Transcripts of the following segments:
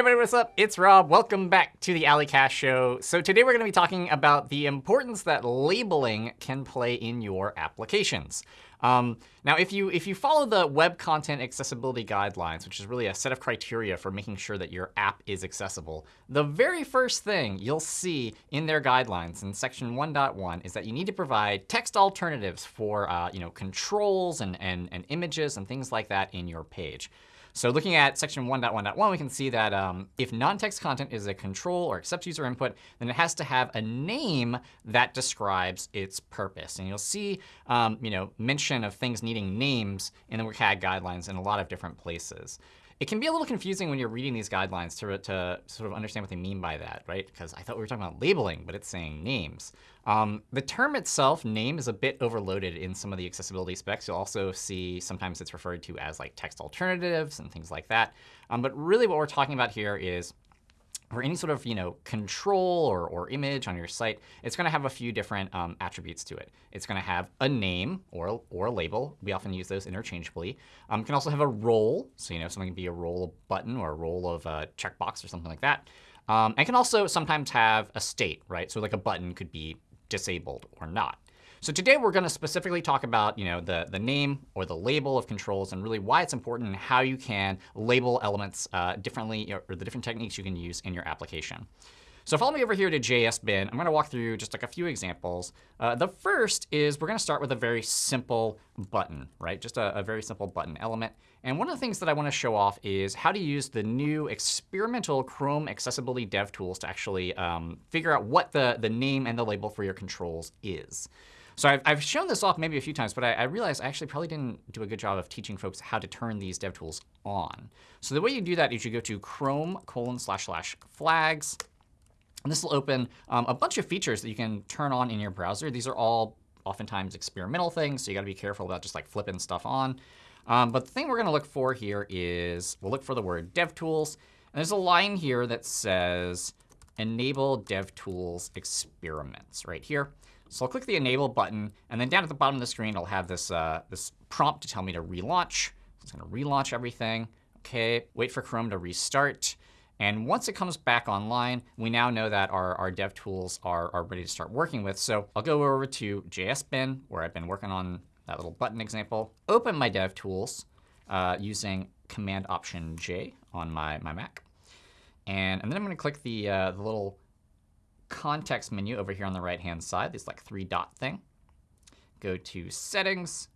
everybody, what's up? It's Rob. Welcome back to the A11ycast Show. So today we're going to be talking about the importance that labeling can play in your applications. Um, now, if you if you follow the Web Content Accessibility Guidelines, which is really a set of criteria for making sure that your app is accessible, the very first thing you'll see in their guidelines in section 1.1 is that you need to provide text alternatives for uh, you know controls and, and, and images and things like that in your page. So looking at section 1.1.1, we can see that um, if non-text content is a control or accepts user input, then it has to have a name that describes its purpose. And you'll see um, you know, mention of things needing names in the WCAG guidelines in a lot of different places. It can be a little confusing when you're reading these guidelines to, to sort of understand what they mean by that, right? Because I thought we were talking about labeling, but it's saying names. Um, the term itself, name, is a bit overloaded in some of the accessibility specs. You'll also see sometimes it's referred to as like text alternatives and things like that. Um, but really what we're talking about here is for any sort of you know control or, or image on your site, it's going to have a few different um, attributes to it. It's going to have a name or, or a label. We often use those interchangeably. Um, it can also have a role. So you know something can be a role of button or a role of a checkbox or something like that. Um, and can also sometimes have a state, right? So like a button could be disabled or not. So today we're going to specifically talk about you know, the, the name or the label of controls and really why it's important and how you can label elements uh, differently or the different techniques you can use in your application. So follow me over here to JSBin. I'm going to walk through just like a few examples. Uh, the first is we're going to start with a very simple button, right? Just a, a, very simple button element. And one of the things that I want to show off is how to use the new experimental Chrome accessibility dev tools to actually um, figure out what the, the name and the label for your controls is. So I've, I've shown this off maybe a few times, but I, I realized I actually probably didn't do a good job of teaching folks how to turn these DevTools on. So the way you do that is you go to chrome colon slash slash flags. And this will open um, a bunch of features that you can turn on in your browser. These are all oftentimes experimental things, so you got to be careful about just like flipping stuff on. Um, but the thing we're going to look for here is we'll look for the word DevTools. And there's a line here that says enable DevTools experiments right here. So I'll click the Enable button. And then down at the bottom of the screen, I'll have this, uh, this prompt to tell me to relaunch. So it's going to relaunch everything. OK, wait for Chrome to restart. And once it comes back online, we now know that our, our dev tools are, are ready to start working with. So I'll go over to JSBin, where I've been working on that little button example, open my dev tools uh, using Command Option J on my, my Mac. And, and then I'm going to click the, uh, the little context menu over here on the right-hand side, this like three dot thing. Go to Settings.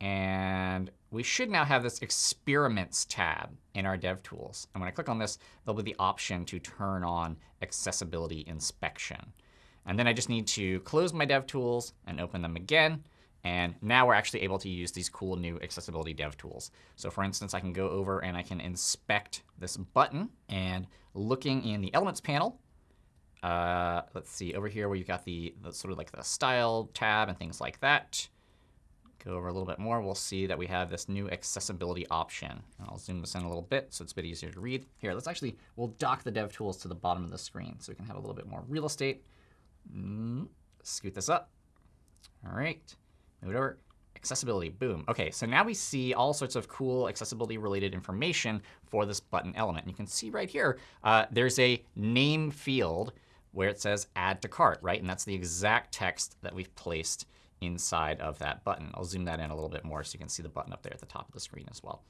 And we should now have this Experiments tab in our DevTools. And when I click on this, there'll be the option to turn on Accessibility Inspection. And then I just need to close my DevTools and open them again. And now we're actually able to use these cool new accessibility dev tools. So for instance, I can go over and I can inspect this button. And looking in the Elements panel, uh, let's see, over here where you've got the, the, sort of like the style tab and things like that. Go over a little bit more, we'll see that we have this new accessibility option. And I'll zoom this in a little bit so it's a bit easier to read. Here, let's actually, we'll dock the dev tools to the bottom of the screen so we can have a little bit more real estate. Mm, scoot this up. All right, move it over. Accessibility, boom. OK, so now we see all sorts of cool accessibility related information for this button element. And you can see right here, uh, there's a name field where it says add to cart, right? And that's the exact text that we've placed inside of that button. I'll zoom that in a little bit more so you can see the button up there at the top of the screen as well.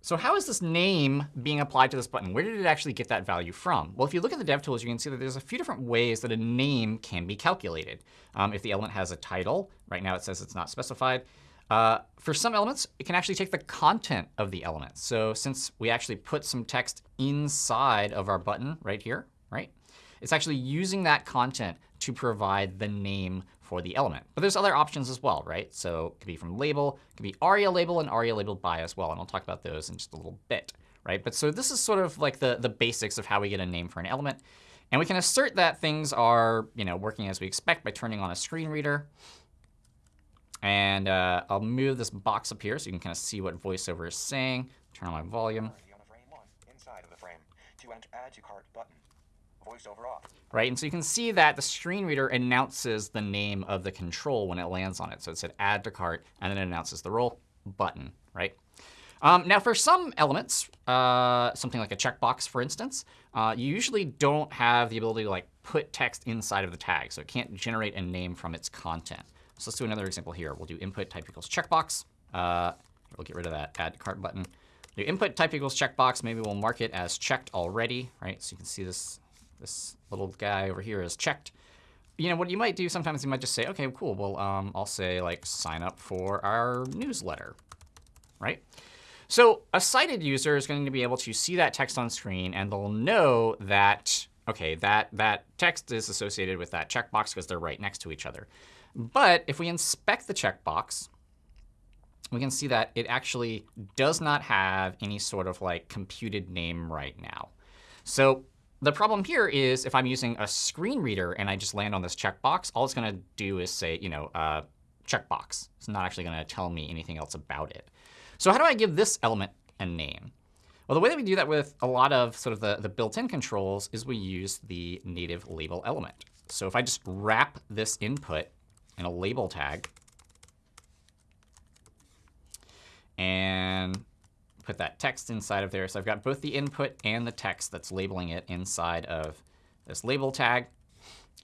So how is this name being applied to this button? Where did it actually get that value from? Well, if you look at the DevTools, you can see that there's a few different ways that a name can be calculated. Um, if the element has a title, right now it says it's not specified. Uh, for some elements, it can actually take the content of the element. So since we actually put some text inside of our button right here, right, it's actually using that content to provide the name for the element. But there's other options as well, right? So it could be from label, it could be aria label and aria labeled by as well. And I'll talk about those in just a little bit, right? But so this is sort of like the, the basics of how we get a name for an element. And we can assert that things are you know, working as we expect by turning on a screen reader. And uh, I'll move this box up here so you can kind of see what VoiceOver is saying. Turn on my volume. Right, and so you can see that the screen reader announces the name of the control when it lands on it. So it said add to cart, and then it announces the role button, right? Um, now, for some elements, uh, something like a checkbox, for instance, uh, you usually don't have the ability to like put text inside of the tag. So it can't generate a name from its content. So let's do another example here. We'll do input type equals checkbox. Uh, we'll get rid of that add to cart button. Do input type equals checkbox. Maybe we'll mark it as checked already, right? So you can see this, this little guy over here is checked. You know, what you might do sometimes you might just say, OK, cool. Well, um, I'll say like sign up for our newsletter, right? So a sighted user is going to be able to see that text on screen, and they'll know that, OK, that, that text is associated with that checkbox because they're right next to each other. But if we inspect the checkbox, we can see that it actually does not have any sort of like computed name right now. So the problem here is if I'm using a screen reader and I just land on this checkbox, all it's going to do is say, you know, uh, checkbox. It's not actually going to tell me anything else about it. So how do I give this element a name? Well, the way that we do that with a lot of sort of the, the built-in controls is we use the native label element. So if I just wrap this input in a label tag and put that text inside of there. So I've got both the input and the text that's labeling it inside of this label tag.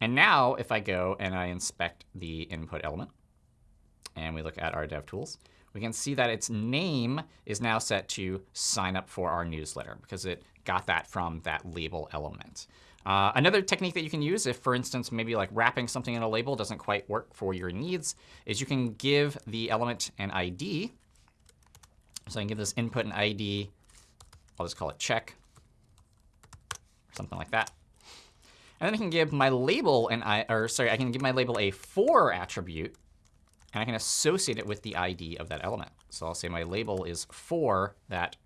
And now if I go and I inspect the input element, and we look at our DevTools, we can see that its name is now set to sign up for our newsletter because it got that from that label element. Uh, another technique that you can use if, for instance, maybe like wrapping something in a label doesn't quite work for your needs is you can give the element an ID. So I can give this input an ID. I'll just call it check or something like that. And then I can give my label an I, or sorry, I can give my label a for attribute and I can associate it with the ID of that element. So I'll say my label is for that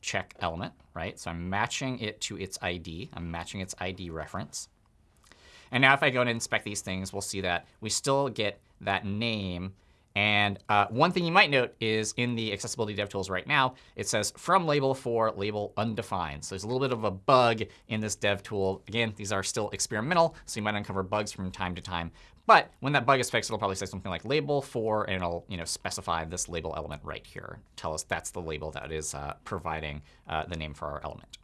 check element, right? So I'm matching it to its ID. I'm matching its ID reference. And now if I go and inspect these things, we'll see that we still get that name and uh, one thing you might note is in the accessibility DevTools right now, it says from label for label undefined. So there's a little bit of a bug in this dev tool. Again, these are still experimental, so you might uncover bugs from time to time. But when that bug is fixed, it'll probably say something like label for, and it'll you know specify this label element right here. Tell us that's the label that is uh, providing uh, the name for our element.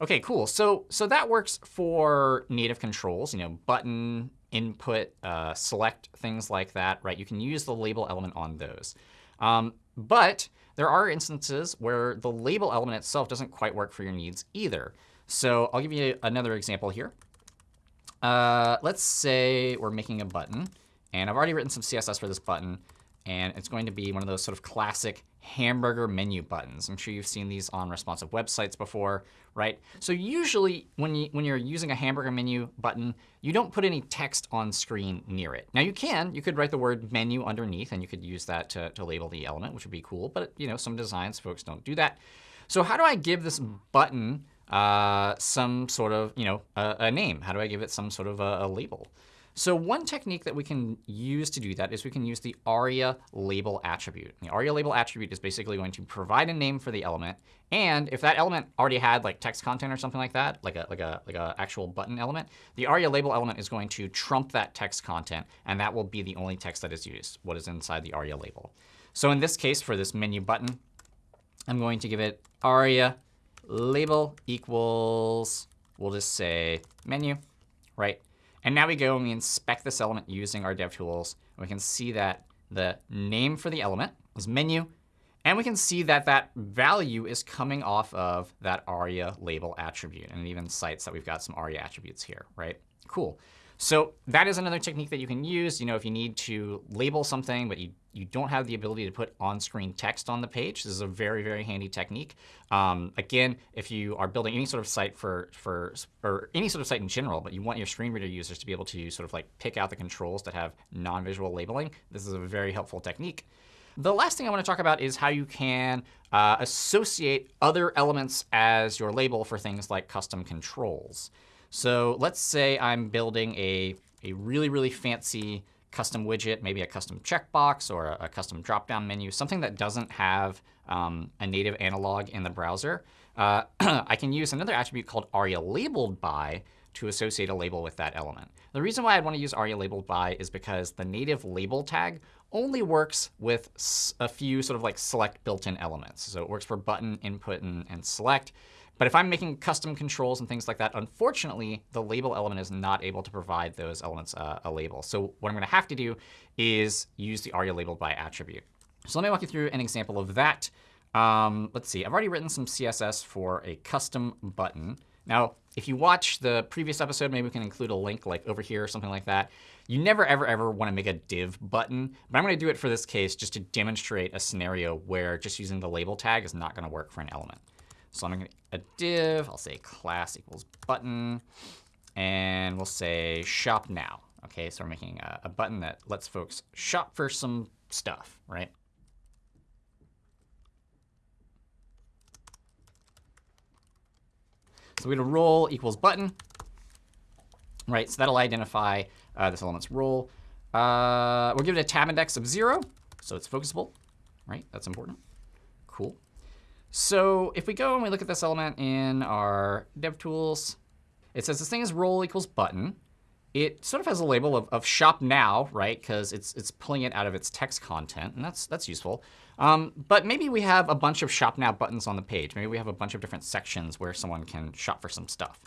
OK, cool. So so that works for native controls, you know, button, input, uh, select, things like that, right? You can use the label element on those. Um, but there are instances where the label element itself doesn't quite work for your needs either. So I'll give you another example here. Uh, let's say we're making a button. And I've already written some CSS for this button. And it's going to be one of those sort of classic hamburger menu buttons. I'm sure you've seen these on responsive websites before, right? So usually when, you, when you're using a hamburger menu button, you don't put any text on screen near it. Now you can. You could write the word menu underneath, and you could use that to, to label the element, which would be cool. But you know, some designs, folks don't do that. So how do I give this button uh, some sort of you know a, a, name? How do I give it some sort of a, a label? So one technique that we can use to do that is we can use the aria label attribute. The aria label attribute is basically going to provide a name for the element. And if that element already had like text content or something like that, like a like a like a actual button element, the aria label element is going to trump that text content, and that will be the only text that is used, what is inside the aria label. So in this case, for this menu button, I'm going to give it aria label equals, we'll just say menu, right? And now we go and we inspect this element using our DevTools. And we can see that the name for the element is menu. And we can see that that value is coming off of that ARIA label attribute. And it even cites that we've got some ARIA attributes here, right? Cool. So that is another technique that you can use. You know, if you need to label something, but you, you don't have the ability to put on-screen text on the page, this is a very, very handy technique. Um, again, if you are building any sort of site for, for, or any sort of site in general, but you want your screen reader users to be able to sort of like pick out the controls that have non-visual labeling, this is a very helpful technique. The last thing I want to talk about is how you can uh, associate other elements as your label for things like custom controls. So let's say I'm building a, a really, really fancy custom widget, maybe a custom checkbox or a, a custom drop-down menu, something that doesn't have um, a native analog in the browser. Uh, I can use another attribute called aria labeled by to associate a label with that element. The reason why I'd want to use aria labeled by is because the native label tag only works with a few sort of like select built-in elements. So it works for button, input, and, and select. But if I'm making custom controls and things like that, unfortunately, the label element is not able to provide those elements uh, a label. So what I'm going to have to do is use the aria labeled by attribute. So let me walk you through an example of that. Um, let's see. I've already written some CSS for a custom button. Now, if you watch the previous episode, maybe we can include a link like over here or something like that. You never, ever, ever want to make a div button. But I'm going to do it for this case just to demonstrate a scenario where just using the label tag is not going to work for an element. So I'm going to a div. I'll say class equals button. And we'll say shop now. OK, so we're making a, a button that lets folks shop for some stuff, right? So we're going to role equals button. Right, so that'll identify uh, this element's role. Uh, we'll give it a tab index of 0, so it's focusable. Right, that's important. Cool. So if we go and we look at this element in our DevTools, it says this thing is role equals button. It sort of has a label of, of shop now, right? Because it's it's pulling it out of its text content, and that's that's useful. Um, but maybe we have a bunch of shop now buttons on the page. Maybe we have a bunch of different sections where someone can shop for some stuff.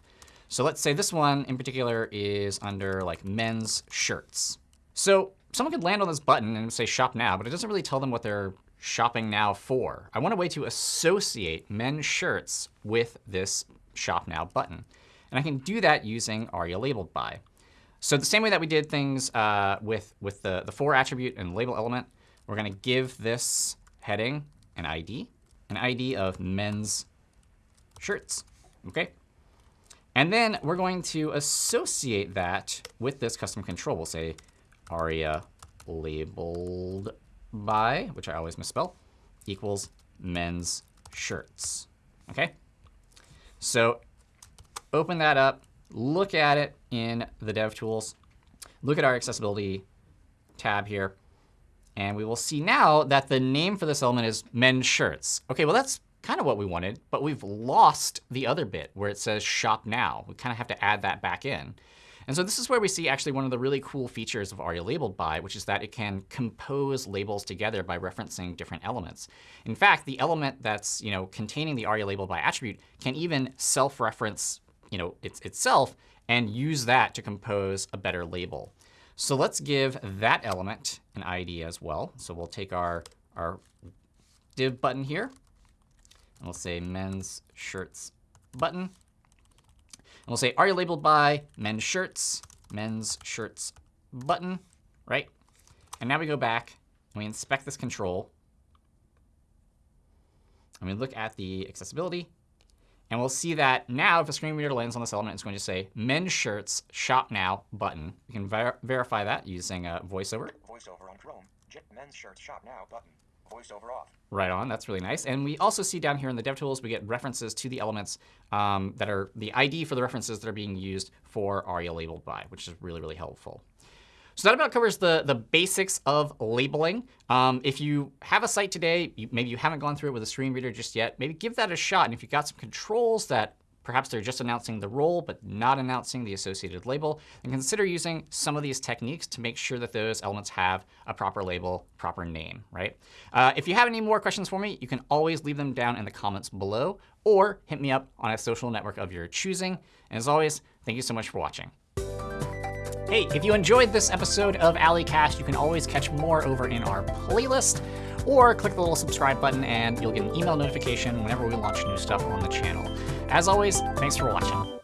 So let's say this one in particular is under like men's shirts. So someone could land on this button and say shop now, but it doesn't really tell them what they're shopping now for. I want a way to associate men's shirts with this shop now button. And I can do that using aria labeled by. So the same way that we did things uh, with, with the, the for attribute and label element, we're going to give this heading an ID, an ID of men's shirts. OK? And then we're going to associate that with this custom control. We'll say aria labeled by, which I always misspell, equals men's shirts. OK? So open that up, look at it in the DevTools, look at our accessibility tab here, and we will see now that the name for this element is men's shirts. OK, well, that's kind of what we wanted, but we've lost the other bit where it says shop now. We kind of have to add that back in. And so this is where we see actually one of the really cool features of aria labeled by, which is that it can compose labels together by referencing different elements. In fact, the element that's you know containing the aria labeled by attribute can even self-reference you know its, itself and use that to compose a better label. So let's give that element an ID as well. So we'll take our, our div button here, and we'll say men's shirts button. And we'll say, aria labeled by men's shirts, men's shirts button, right? And now we go back and we inspect this control. And we look at the accessibility. And we'll see that now if a screen reader lands on this element, it's going to say men's shirts shop now button. We can ver verify that using a voiceover. Voiceover on Chrome. men's shirts shop now button. VoiceOver off. Right on. That's really nice. And we also see down here in the DevTools, we get references to the elements um, that are the ID for the references that are being used for ARIA labeled by, which is really, really helpful. So that about covers the, the basics of labeling. Um, if you have a site today, you, maybe you haven't gone through it with a screen reader just yet, maybe give that a shot. And if you've got some controls that Perhaps they're just announcing the role, but not announcing the associated label. And consider using some of these techniques to make sure that those elements have a proper label, proper name, right? Uh, if you have any more questions for me, you can always leave them down in the comments below or hit me up on a social network of your choosing. And as always, thank you so much for watching. Hey, if you enjoyed this episode of A11ycast, you can always catch more over in our playlist or click the little subscribe button and you'll get an email notification whenever we launch new stuff on the channel. As always, thanks for watching.